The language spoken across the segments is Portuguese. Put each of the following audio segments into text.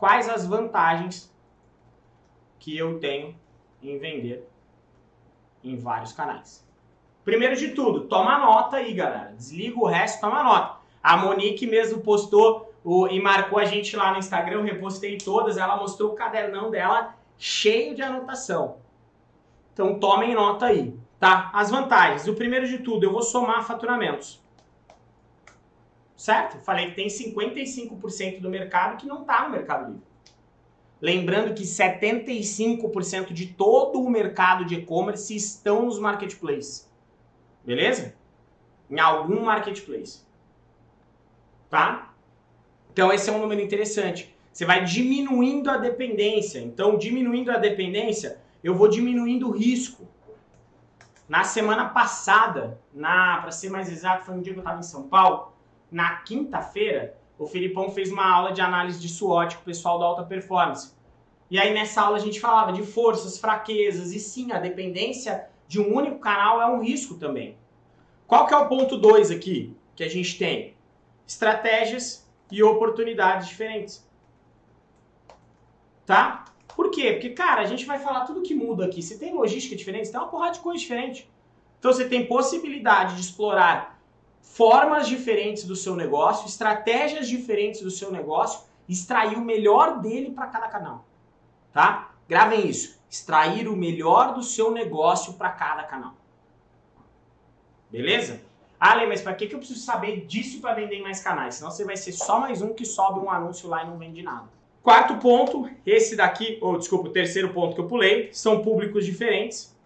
quais as vantagens que eu tenho em vender em vários canais. Primeiro de tudo, toma nota aí, galera. Desliga o resto, toma nota. A Monique mesmo postou o, e marcou a gente lá no Instagram, eu repostei todas, ela mostrou o cadernão dela cheio de anotação. Então tomem nota aí, tá? As vantagens. O primeiro de tudo, eu vou somar faturamentos. Certo? Falei que tem 55% do mercado que não está no Mercado Livre. Lembrando que 75% de todo o mercado de e-commerce estão nos marketplaces. Beleza? Em algum marketplace. Tá? Então esse é um número interessante. Você vai diminuindo a dependência. Então, diminuindo a dependência, eu vou diminuindo o risco. Na semana passada, na para ser mais exato, foi um dia que eu estava em São Paulo, na quinta-feira, o Filipão fez uma aula de análise de SWOT com o pessoal da alta performance. E aí nessa aula a gente falava de forças, fraquezas, e sim, a dependência de um único canal é um risco também. Qual que é o ponto 2 aqui que a gente tem? Estratégias e oportunidades diferentes. Tá? Por quê? Porque, cara, a gente vai falar tudo que muda aqui. Você tem logística diferente, você tem uma porrada de coisa diferente. Então você tem possibilidade de explorar formas diferentes do seu negócio, estratégias diferentes do seu negócio, extrair o melhor dele para cada canal, tá? Gravem isso, extrair o melhor do seu negócio para cada canal. Beleza? Ah, Lê, mas para que, que eu preciso saber disso para vender em mais canais? Senão você vai ser só mais um que sobe um anúncio lá e não vende nada. Quarto ponto, esse daqui, ou desculpa, o terceiro ponto que eu pulei, são públicos diferentes.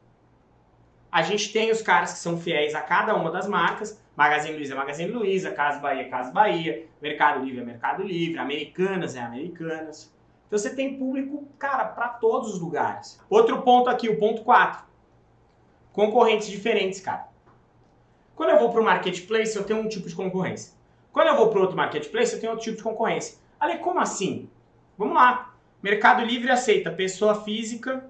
A gente tem os caras que são fiéis a cada uma das marcas, Magazine Luiza é Magazine Luiza, Casa Bahia é Casa Bahia, Mercado Livre é Mercado Livre, Americanas é Americanas. Então você tem público, cara, para todos os lugares. Outro ponto aqui, o ponto 4. Concorrentes diferentes, cara. Quando eu vou para o marketplace, eu tenho um tipo de concorrência. Quando eu vou para outro marketplace, eu tenho outro tipo de concorrência. Ali, como assim? Vamos lá. Mercado Livre aceita pessoa física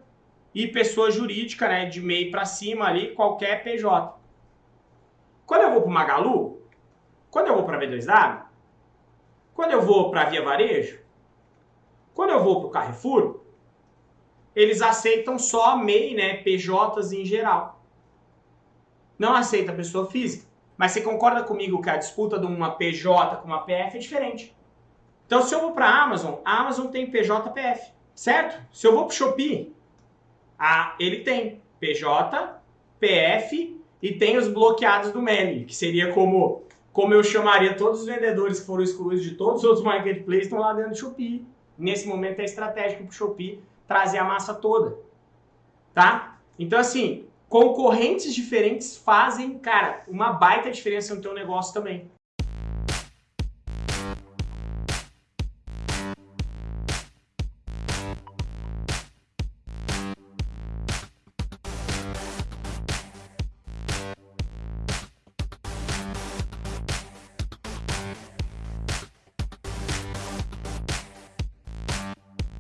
e pessoa jurídica, né, de MEI para cima ali, qualquer PJ. Quando eu vou para o Magalu, quando eu vou para a B2W, quando eu vou para a Via Varejo, quando eu vou para o Carrefour, eles aceitam só MEI, né, PJs em geral. Não aceita pessoa física. Mas você concorda comigo que a disputa de uma PJ com uma PF é diferente? Então, se eu vou para a Amazon, a Amazon tem PJPF, certo? Se eu vou para o Shopee, a, ele tem PJ, PF e tem os bloqueados do Meli, que seria como, como eu chamaria todos os vendedores que foram excluídos de todos os outros marketplaces estão lá dentro do Shopee. Nesse momento é estratégico para o Shopee trazer a massa toda, tá? Então, assim, concorrentes diferentes fazem, cara, uma baita diferença no teu negócio também.